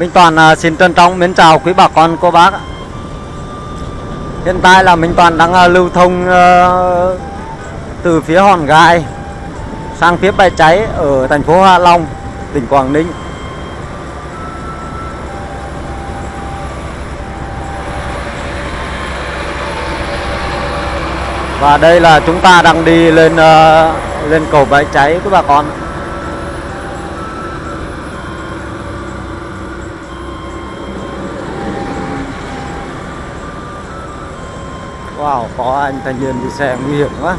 Minh Toàn à, xin trân trọng mến chào quý bà con cô bác. Hiện tại là Minh Toàn đang à, lưu thông à, từ phía Hòn Gai sang phía Bãi Cháy ở thành phố Hạ Long, tỉnh Quảng Ninh. Và đây là chúng ta đang đi lên lên cầu Bãi Cháy quý bà con. Wow, có anh thanh niên đi xe nguy hiểm quá.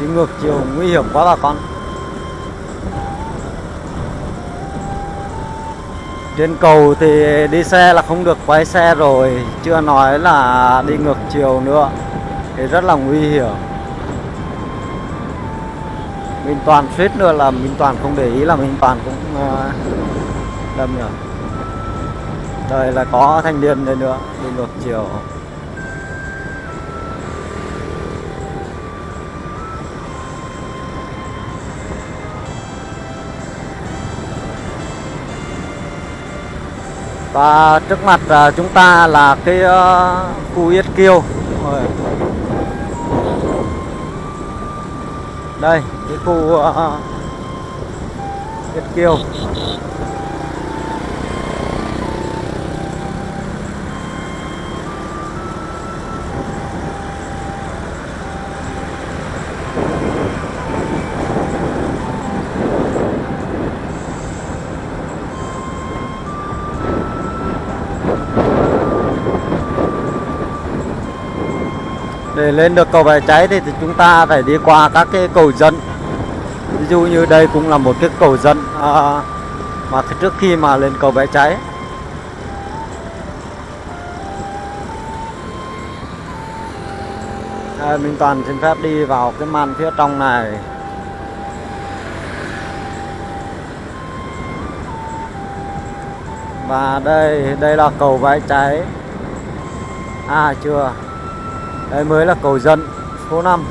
Đi ngược chiều nguy hiểm quá bà con. Trên cầu thì đi xe là không được quay xe rồi Chưa nói là đi ngược chiều nữa. Thì rất là nguy hiểm. Minh Toàn suýt nữa là Minh Toàn không để ý là Minh Toàn cũng ờ, uh, đâm rồi Đây là có thanh niên đây nữa Đi ngược chiều. Và trước mặt à, chúng ta là cái ờ, khu Yết Kiêu. Đây, cái khu uh, Yết Kiêu. Để lên được cầu bãi cháy thì, thì chúng ta phải đi qua các cái cầu dân. Ví dụ như đây cũng là một cái cầu dân à, mà trước khi mà lên cầu bãi cháy. À, Minh Toàn xin phép đi vào cái màn phía trong này. Và đây đây là cầu bãi cháy. À chưa đây mới là cầu dân số 5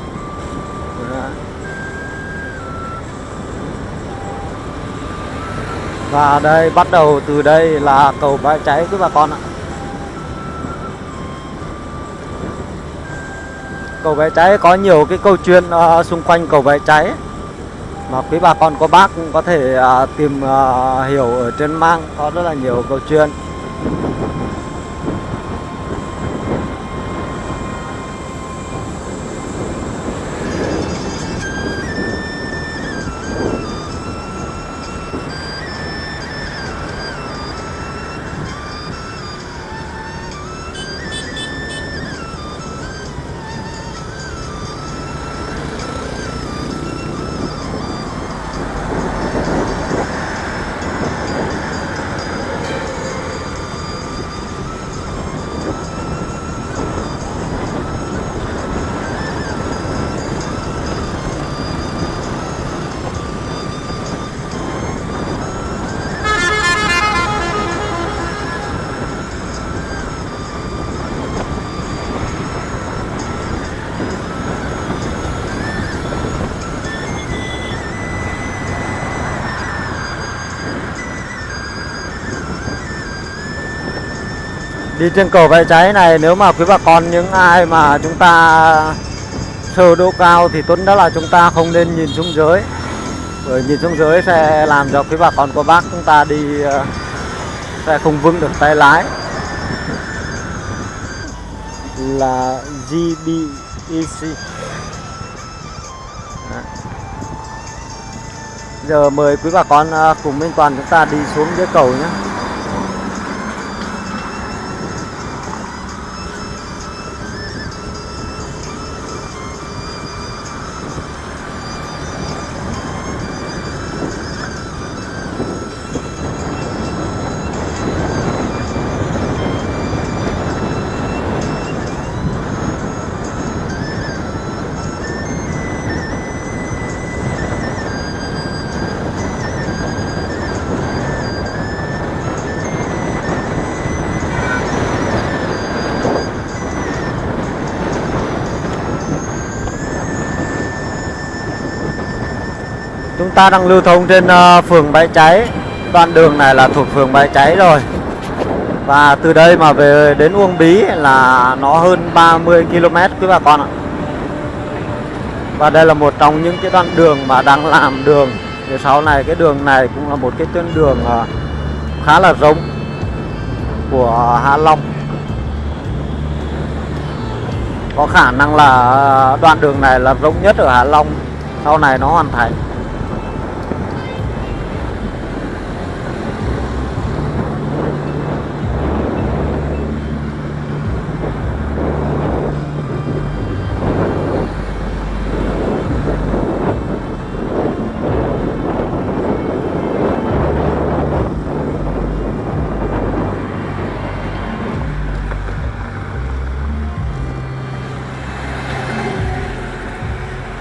Và đây bắt đầu từ đây là cầu bãi cháy quý bà con ạ. Cầu bãi cháy có nhiều cái câu chuyện uh, xung quanh cầu bãi cháy. Mà quý bà con có bác cũng có thể uh, tìm uh, hiểu ở trên mạng Có rất là nhiều câu chuyện. Đi trên cầu vẽ cháy này, nếu mà quý bà con, những ai mà chúng ta sơ độ cao thì tốt nhất là chúng ta không nên nhìn xuống dưới. Bởi nhìn xuống dưới sẽ làm cho quý bà con của bác chúng ta đi ờ, sẽ không vững được tay lái. Là GBEC giờ mời quý bà con ờ, cùng Minh Toàn chúng ta đi xuống dưới cầu nhé. Chúng ta đang lưu thông trên uh, phường Bãi Cháy. Đoạn đường này là thuộc phường Bãi Cháy rồi. Và từ đây mà về đến Uông Bí là nó hơn 30 km quý bà con ạ. Và đây là một trong những cái đoạn đường mà đang làm đường. Thì sau này cái đường này cũng là một cái tuyến đường ờ, khá là rộng của Hạ Long. Có khả năng là ờ, đoạn đường này là rộng nhất ở Hạ Long. Sau này nó hoàn thành.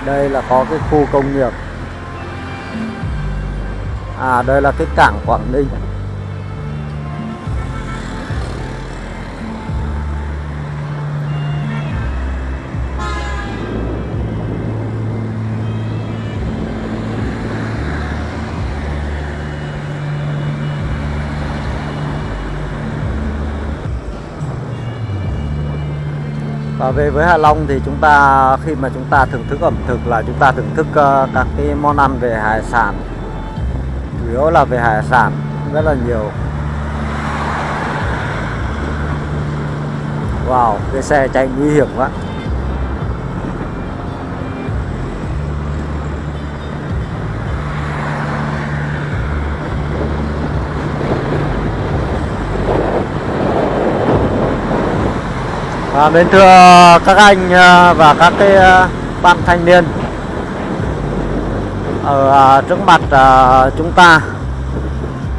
Đây là có cái khu công nghiệp. À đây là cái cảng Quảng Ninh. À, về với Hạ Long thì chúng ta khi mà chúng ta thưởng thức ẩm thực là chúng ta thưởng thức uh, các cái món ăn về hải sản. Chủ yếu là về hải sản rất là nhiều. Wow, cái xe chạy nguy hiểm quá. À, mến thưa các anh à, và các cái à, bạn thanh niên. Ở à, trước mặt chúng ta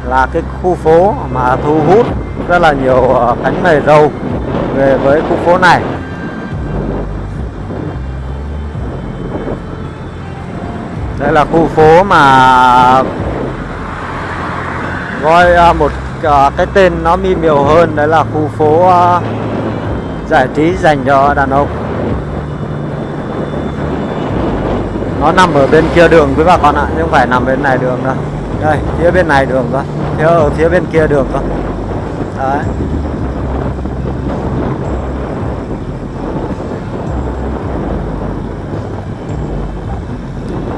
là cái khu phố mà thu hút rất là nhiều cánh mày râu về với khu phố này. Đây là khu phố mà gọi một cái tên nó mi miều hơn. Đấy là khu phố giải trí dành cho đàn ông nó nằm ở bên kia đường quý bà con ạ chứ không phải nằm bên này đường đâu. Đây phía bên này đường cơ. Phía ở phía bên kia đường cơ. Đấy.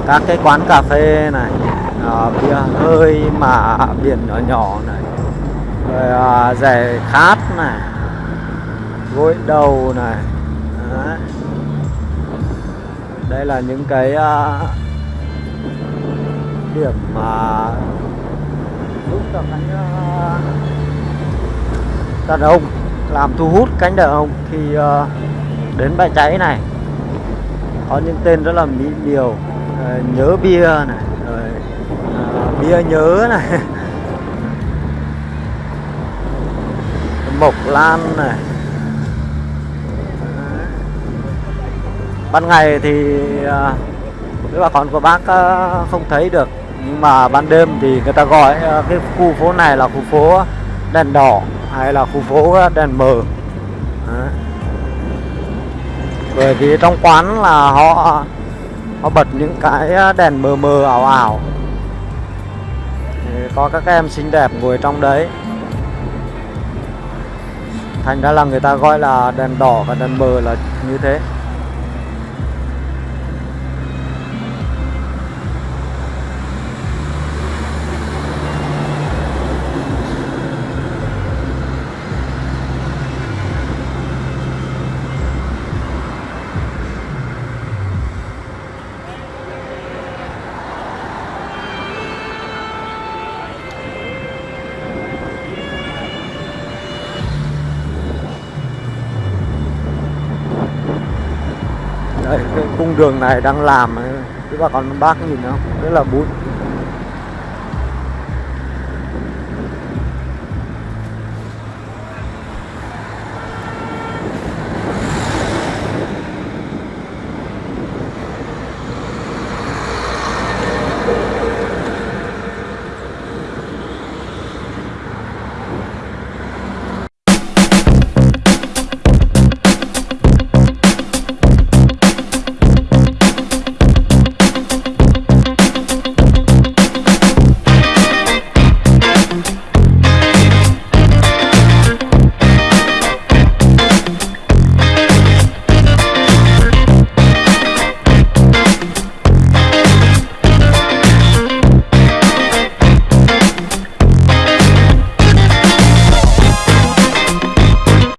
Các cái quán cà phê này à, bia hơi mà biển nhỏ nhỏ này rồi à, rẻ khát này gối đầu này. Đấy. đây là những cái uh, điểm mà giúp cho cánh uh, đàn ông làm thu hút cánh đàn ông khi uh, đến bãi cháy này. Có những tên rất là mỹ miều uh, nhớ bia này rồi uh, bia nhớ này. Mộc lan này. Ban ngày thì à, với bà con của bác à, không thấy được. Nhưng mà ban đêm thì người ta gọi à, cái khu phố này là khu phố đèn đỏ hay là khu phố đèn mờ. Bởi vì trong quán là họ họ bật những cái đèn mờ mờ ảo ảo. Thì có các em xinh đẹp ngồi trong đấy. Thành ra là người ta gọi là đèn đỏ và đèn mờ là như thế. Đây, cái cung đường này đang làm cái bà con bác nhìn không rất là bụi. Sound.